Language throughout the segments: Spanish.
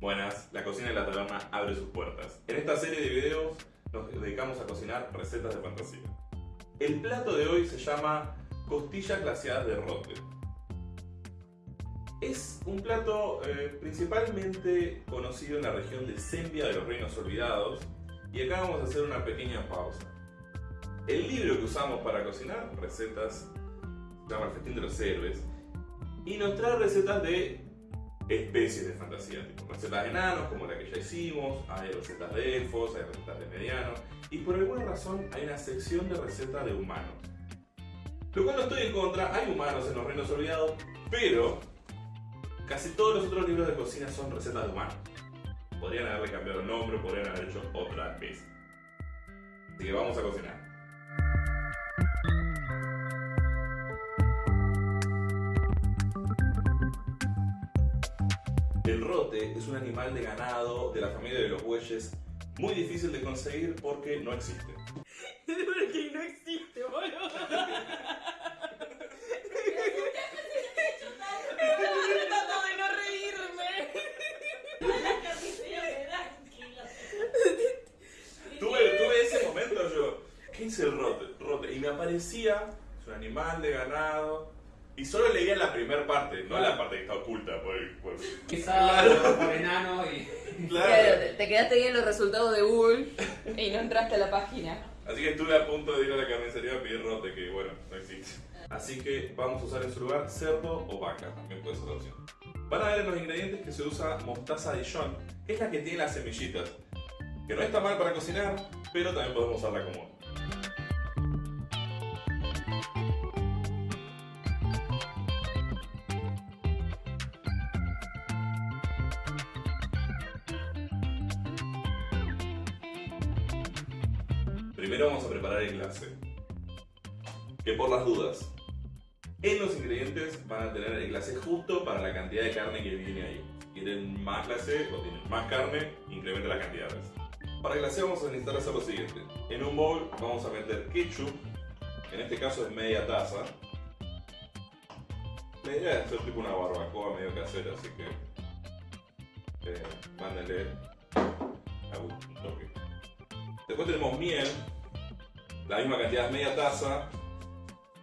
Buenas, la cocina de la taberna abre sus puertas. En esta serie de videos nos dedicamos a cocinar recetas de fantasía. El plato de hoy se llama costillas glaseadas de rote. Es un plato eh, principalmente conocido en la región de Sembia de los Reinos Olvidados y acá vamos a hacer una pequeña pausa. El libro que usamos para cocinar recetas se llama El Festín de los Héroes y nos trae recetas de especies de fantasía, tipo recetas de enanos como la que ya hicimos, hay recetas de elfos, hay recetas de medianos y por alguna razón hay una sección de recetas de humanos. Lo cual no estoy en contra, hay humanos en los reinos olvidados, pero casi todos los otros libros de cocina son recetas de humanos. Podrían haberle cambiado el nombre, podrían haber hecho otra vez. Así que vamos a cocinar. Es un animal de ganado de la familia de los bueyes muy difícil de conseguir. Porque no existe, boludo. Estaba tratando de no reírme. Tuve, tuve ese momento yo. ¿Qué hice el rote? Rote. Y me aparecía, es un animal de ganado. Y solo leía la primera parte, no la parte que está oculta por el. Por... Claro. por enano y. Claro. Claro, te quedaste bien los resultados de Google y no entraste a la Así que estuve a punto de ir a la carnicería a pedir rote, que bueno, no existe. Así que vamos a usar en su lugar cerdo o vaca, también puede ser la opción. Van a ver en los ingredientes que se usa mostaza Dijon, que es la que tiene las semillitas. Que no está mal para cocinar, pero también podemos usarla común. Glacé. Que por las dudas, en los ingredientes van a tener el glacé justo para la cantidad de carne que viene ahí. Quieren más glacé o tienen más carne, incrementa las cantidades. Para glacé vamos a necesitar hacer lo siguiente. En un bowl vamos a meter ketchup, en este caso es media taza. La idea es hacer tipo una barbacoa medio casera, así que eh, mándenle a un toque. Después tenemos miel, la misma cantidad, media taza.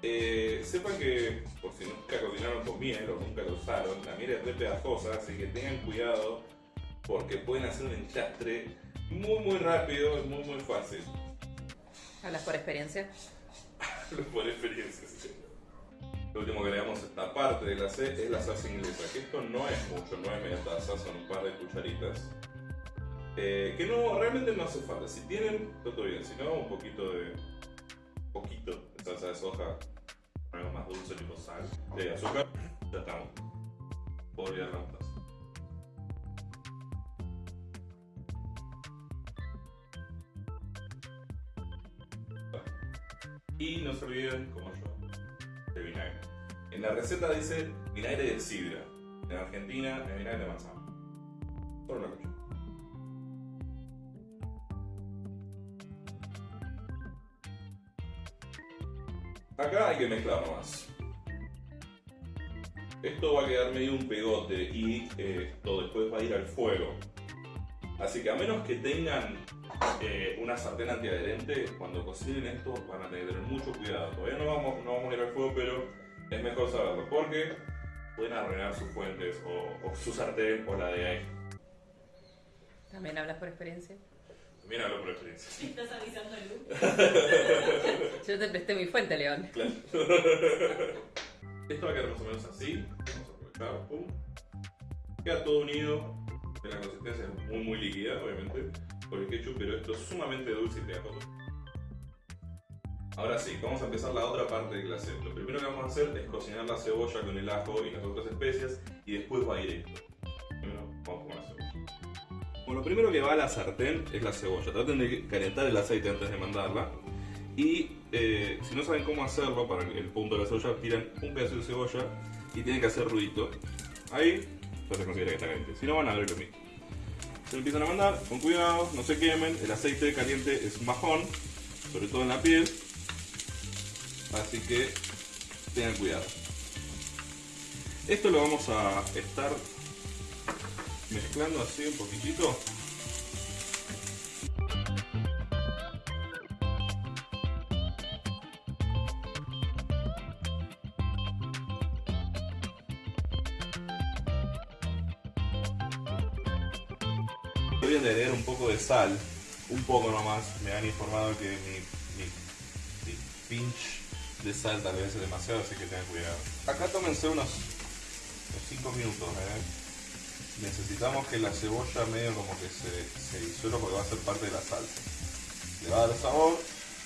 Eh, sepan que, por si nunca cocinaron con miel o nunca lo usaron, la miel es re pegajosa, así que tengan cuidado porque pueden hacer un enchastre muy muy rápido, es muy muy fácil. ¿Hablas por experiencia? por experiencia, sí. Lo último que agregamos a esta parte de la C es la salsa inglesa, que esto no es mucho, no es media taza, son un par de cucharitas. Eh, que no, realmente no hace falta. Si tienen, todo bien. Si no, un poquito de. Poquito de salsa de soja. Algo más dulce, tipo sal. De azúcar. Ya estamos. Puedo olvidar la mostaza. Y no se olviden, como yo, de vinagre. En la receta dice vinagre de sidra. En Argentina es vinagre de manzana. Que mezclar nomás. Esto va a quedar medio un pegote y eh, esto después va a ir al fuego. Así que a menos que tengan eh, una sartén antiadherente, cuando cocinen esto van a tener mucho cuidado. Todavía no vamos, no vamos a ir al fuego, pero es mejor saberlo porque pueden arruinar sus fuentes o, o su sartén o la de ahí. ¿También hablas por experiencia? También hablo por experiencia. ¿Estás avisando a Lu? Yo te presté mi fuente, León. Claro. Esto va a quedar más o menos así. Vamos a aprovechar. Pum. Queda todo unido. De la consistencia es muy muy líquida, obviamente, por el ketchup, pero esto es sumamente dulce y pegajoso. Ahora sí, vamos a empezar la otra parte del glacé. Lo primero que vamos a hacer es cocinar la cebolla con el ajo y las otras especias y después va a Bueno, lo primero que va a la sartén es la cebolla. Traten de calentar el aceite antes de mandarla. Y eh, si no saben cómo hacerlo, para el punto de la cebolla, tiran un pedazo de cebolla y tienen que hacer ruidito. Ahí ya se considera que está caliente. Si no, van a ver lo mismo. Se empiezan a mandar, con cuidado, no se quemen. El aceite caliente es majón, sobre todo en la piel. Así que tengan cuidado. Esto lo vamos a estar mezclando así un poquitito. Voy a añadir un poco de sal, un poco nomás. Me han informado que mi, mi- mi pinch de sal tal vez es demasiado, así que tengan cuidado. Acá tómense unos 5 minutos. ¿eh? Necesitamos que la cebolla medio como que se, se disuelva porque va a ser parte de la salsa. Le va a dar sabor,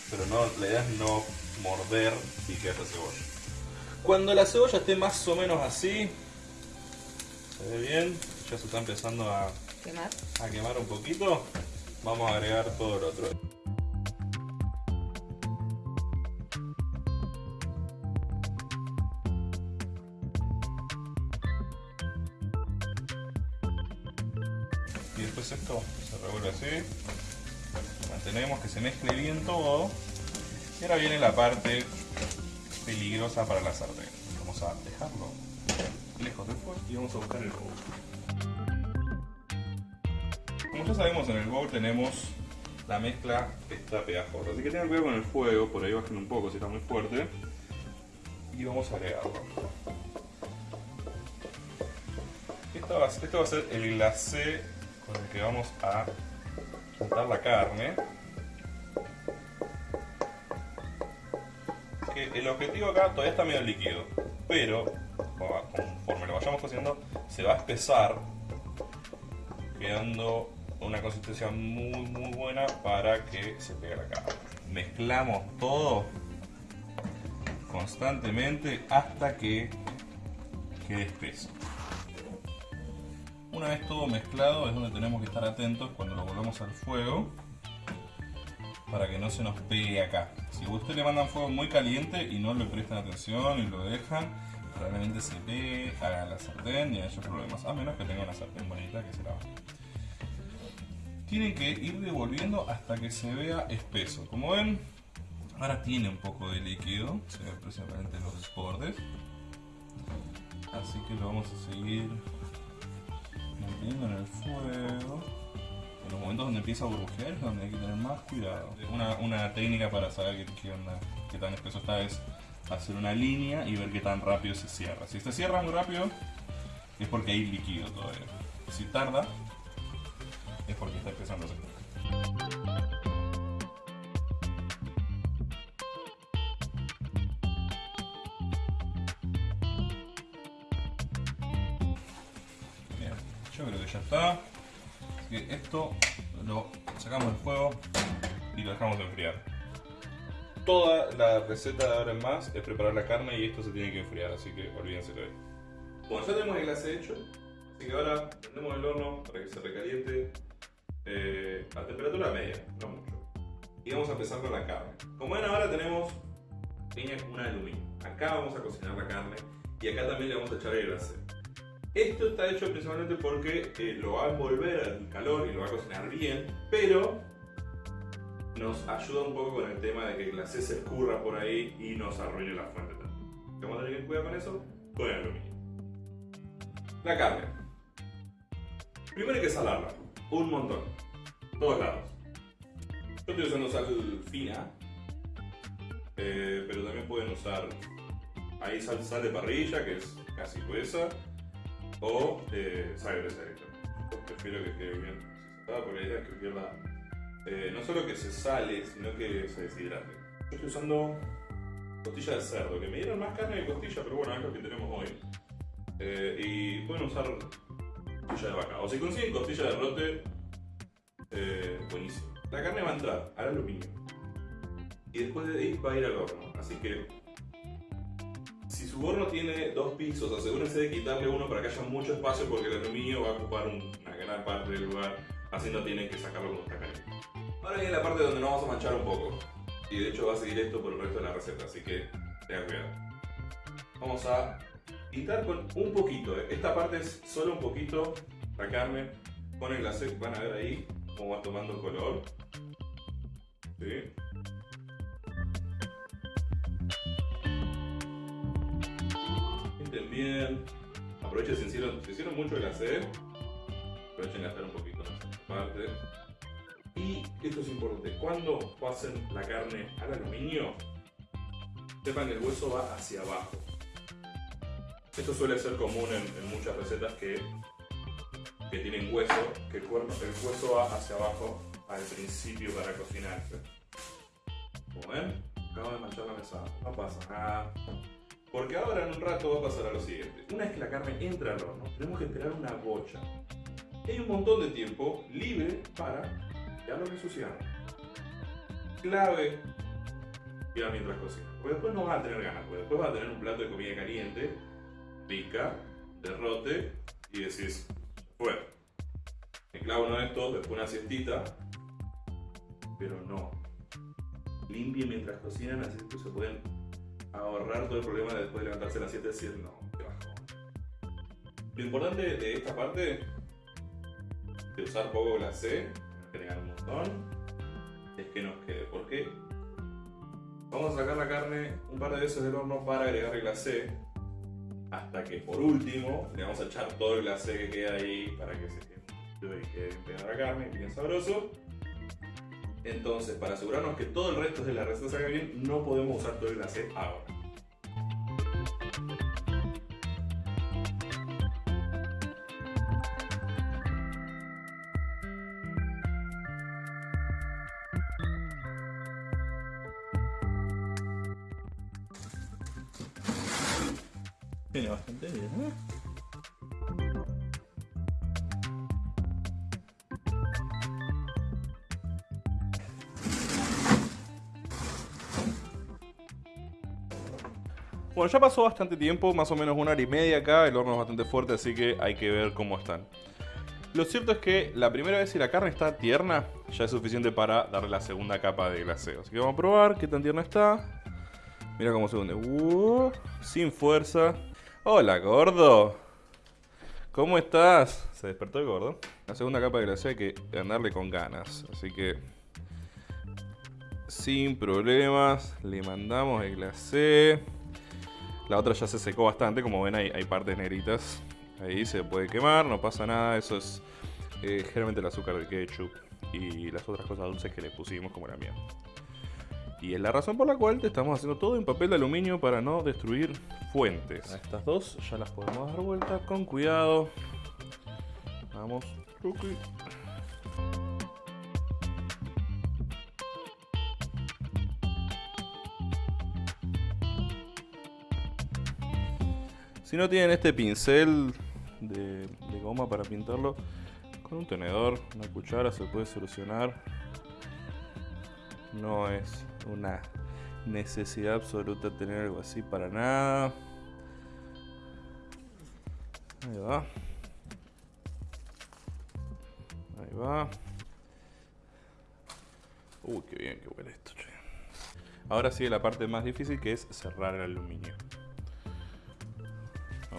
pero no, la idea es no morder y que haya cebolla. Cuando la cebolla esté más o menos así, se ve bien, ya se está empezando a, ¿Qué más? a quemar un poquito, vamos a agregar todo el otro. Se revuelve así. Mantenemos que se mezcle bien todo. Y ahora viene la parte peligrosa para la sartén. Vamos a dejarlo lejos del fuego y vamos a buscar el bowl. Como ya sabemos, en el bowl tenemos la mezcla está pegajosa. Así que tengan cuidado con el fuego, por ahí bajen un poco si está muy fuerte. Y vamos a agregarlo. Esto va, esto va a ser el glacé con que vamos a untar la carne. Que el objetivo acá todavía está medio líquido, pero conforme lo vayamos cociendo se va a espesar, quedando una consistencia muy muy buena para que se pegue la carne. Mezclamos todo constantemente hasta que quede espeso. Una vez todo mezclado es donde tenemos que estar atentos cuando lo volvemos al fuego para que no se nos pegue acá. Si a usted le mandan fuego muy caliente y no le prestan atención y lo dejan, probablemente se pegue a la sartén y haya problemas, a menos que tenga una sartén bonita que se la Tienen que ir devolviendo hasta que se vea espeso. Como ven, ahora tiene un poco de líquido, se ven principalmente los bordes. Así que lo vamos a seguir manteniendo en el fuego. En los momentos donde empieza a burbujear es donde hay que tener más cuidado. Una, técnica para saber qué, onda, qué tan espeso está es hacer una línea y ver qué tan rápido se cierra. Si se cierra muy rápido es porque hay líquido todavía. Si tarda es porque está empezando a hacer. Está. Así que esto lo sacamos del fuego y lo dejamos enfriar. Toda la receta de ahora en más es preparar la carne y esto se tiene que enfriar, así que olvídense de esto. Bueno, ya tenemos el glacé hecho, así que ahora prendemos el horno para que se recaliente eh, a temperatura media, no mucho. Y vamos a empezar con la carne. Como ven ahora tenemos pequeña una de aluminio. Acá vamos a cocinar la carne y acá también le vamos a echar el glacé. Esto está hecho principalmente porque eh, lo va a envolver al calor y lo va a cocinar bien, pero nos ayuda un poco con el tema de que el glacé se escurra por ahí y nos arruine la fuente también. A tener que cuidar con eso, con el aluminio. La carne. Primero hay que salarla, un montón, todos lados. Yo estoy usando sal fina, eh, pero también pueden usar ahí sal, sal de parrilla, que es casi gruesa, o eh, directamente. Yo prefiero que quede bien salada porque la idea es que pierda eh, no solo que se sale, sino que se deshidrate. Yo estoy usando costilla de cerdo, que me dieron más carne de costilla, pero bueno, es lo que tenemos hoy. Eh, y pueden usar costilla de vaca. O si consiguen costilla de rote, eh, buenísimo. La carne va a entrar al aluminio. Y después de ahí va a ir al horno. Así que si su horno tiene dos pisos, asegúrense de quitarle uno para que haya mucho espacio porque el aluminio va a ocupar un- una gran parte del lugar, así no tienen que sacarlo cuando está caliente. Ahora viene la parte donde nos vamos a manchar un poco. Y de hecho va a seguir esto por el resto de la receta, así que tengan cuidado. Vamos a pintar con un poquito. ¿eh? Esta parte es solo un poquito la carne con el glacé. Van a ver ahí cómo va tomando color. ¿Sí? Bien. Aprovechen si hicieron, mucho glacé. aprovechen de gastar un poquito más en esta parte. Y esto es importante, cuando pasen la carne al aluminio, sepan que el hueso va hacia abajo. Esto suele ser común en, en muchas recetas que, que tienen hueso, que el, cuerno, el hueso va hacia abajo al principio para cocinarse. Como ven, acabo de manchar la mesa, no pasa nada. Porque ahora en un rato va a pasar a lo siguiente. Una vez que la carne entra al horno, tenemos que esperar una bocha. Hay un montón de tiempo libre para ya lo ensuciamos. Clave ya mientras cocina. Porque después no vas a tener ganas, porque después vas a tener un plato de comida caliente, pica, derrote y decís, bueno, me uno de estos, después una siestita, pero no. Limpie mientras cocinan, así que se pueden ahorrar todo el problema de después de levantarse a las 7 y decir, no, qué bajón. Lo importante de esta parte, de usar poco glacé, agregar un montón, es que nos quede. ¿Por qué? Vamos a sacar la carne un par de veces del horno para agregar el glacé, hasta que por último le vamos a echar todo el glacé que queda ahí para que se quede, y quede pegada la carne, bien sabroso. Entonces, para asegurarnos que todo el resto de la receta salga bien, no podemos usar todo el glacé ahora. Tiene bastante bien, ¿eh? Bueno, ya pasó bastante tiempo, más o menos una hora y media acá, el horno es bastante fuerte, así que hay que ver cómo están. Lo cierto es que la primera vez si la carne está tierna, ya es suficiente para darle la segunda capa de glaseo. Así que vamos a probar qué tan tierna está. Mira cómo se hunde. Uh, sin fuerza. Hola, gordo. ¿Cómo estás? Se despertó el gordo. La segunda capa de glaseo hay que ganarle con ganas. Así que... Sin problemas, le mandamos el glacé. La otra ya se secó bastante, como ven hay, hay partes negritas. Ahí se puede quemar, no pasa nada. Eso es eh, generalmente el azúcar del ketchup y las otras cosas dulces que le pusimos como la miel. Y es la razón por la cual te estamos haciendo todo en papel de aluminio para no destruir fuentes. A estas dos ya las podemos dar vuelta con cuidado. Vamos. Tuki. Si no tienen este pincel de, goma para pintarlo, con un tenedor, una cuchara se puede solucionar. No es una necesidad absoluta tener algo así para nada. Ahí va. Ahí va. Uy, qué bien que huele esto, che. Ahora sigue la parte más difícil que es cerrar el aluminio.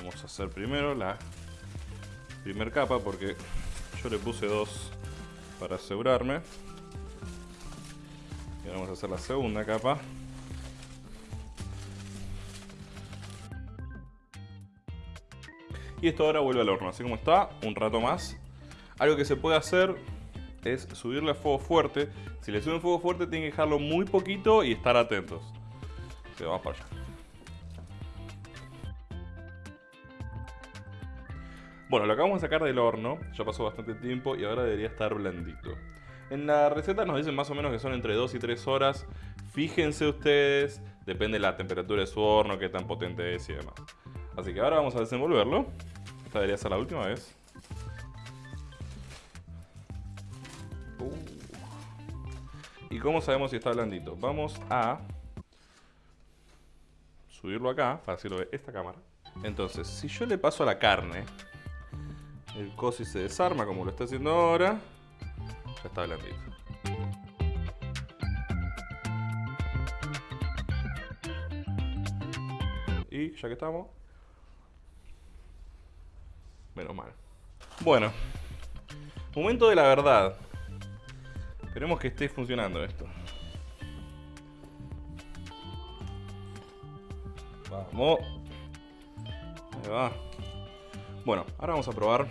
Vamos a hacer primero la primer capa porque yo le puse dos para asegurarme. Y ahora vamos a hacer la segunda capa. Y esto ahora vuelve al horno, así como está, un rato más. Algo que se puede hacer es subirle a fuego fuerte. Si le suben fuego fuerte tienen que dejarlo muy poquito y estar atentos. Que vamos para allá. Bueno, lo acabamos de sacar del horno, ya pasó bastante tiempo y ahora debería estar blandito. En la receta nos dicen más o menos que son entre 2 y 3 horas. Fíjense ustedes, depende de la temperatura de su horno, qué tan potente es y demás. Así que ahora vamos a desenvolverlo. Esta debería ser la última vez. Uh. ¿Y cómo sabemos si está blandito? Vamos a subirlo acá, para así lo ve esta cámara. Entonces, si yo le paso a la carne, el cosi se desarma como lo está haciendo ahora, ya está blandito. Y ya que estamos, menos mal. Bueno, momento de la verdad. Esperemos que esté funcionando esto. Vamos. Ahí va. Bueno, ahora vamos a probar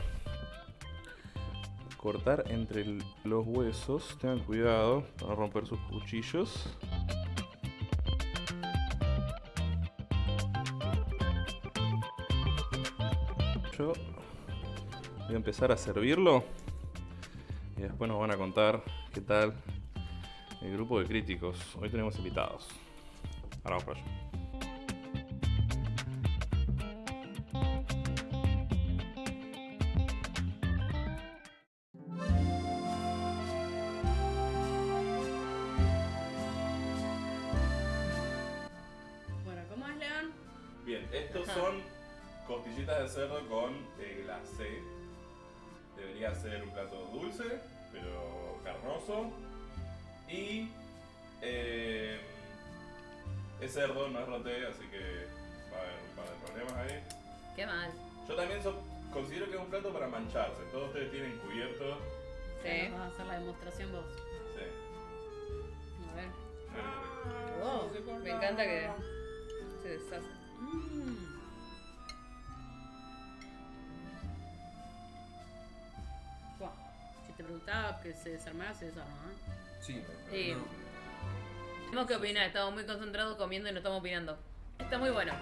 cortar entre los huesos. Tengan cuidado para no romper sus cuchillos. Yo voy a empezar a servirlo y después nos van a contar qué tal el grupo de críticos. Hoy tenemos invitados. Ahora vamos para allá. Son costillitas de cerdo con eh, glacé. Debería ser un plato dulce, pero carnoso. Y eh, es cerdo, no es roté, así que va a haber un par de problemas ahí. Qué mal. Yo también so- considero que es un plato para mancharse. Todos ustedes tienen cubierto. Sí. Vas a hacer la demostración vos. Sí. A ver. Wow, me encanta que se deshace. Mm. Que se desarmara, se desarma, ¿eh? Sí, Sí. no. Tenemos que opinar, estamos muy concentrados comiendo y no estamos opinando. Está muy bueno.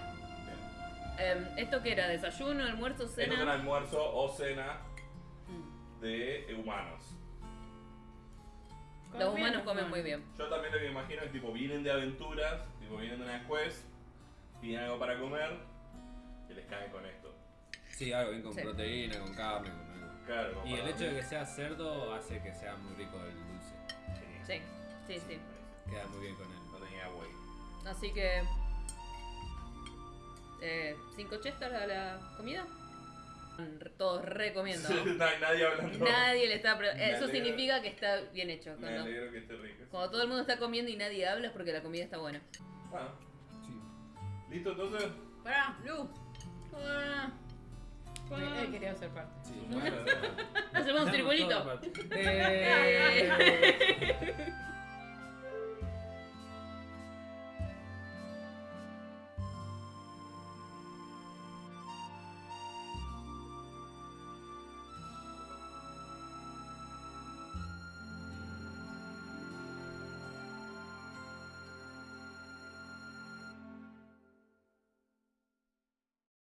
Bien. Em, ¿Esto qué era? ¿Desayuno, almuerzo, Esto es un cena? almuerzo o cena Mm. de humanos. Los humanos comen muy bien. Yo también lo que me imagino es tipo vienen de aventuras, tipo vienen de una quest, piden algo para comer y les caen con esto. Sí, algo bien con Sí. proteína, con carne, con. Claro, Y el hecho de que sea cerdo hace que sea muy rico el dulce. Sí, sí, sí. Queda muy bien con él. No tenía güey. Así que. Eh, ¿Cinco chestas a la comida? Todos recomiendo. No hay nadie hablando. Nadie le está. Me Eso significa que está bien hecho. Me Cuando, alegro que esté rico. cuando todo el mundo está comiendo y nadie habla es porque la comida está buena. Bueno, Sí. ¿listo entonces? Pará, Lu. Ah. Él quería ser parte. Sí. Bueno, Hacemos un circulito.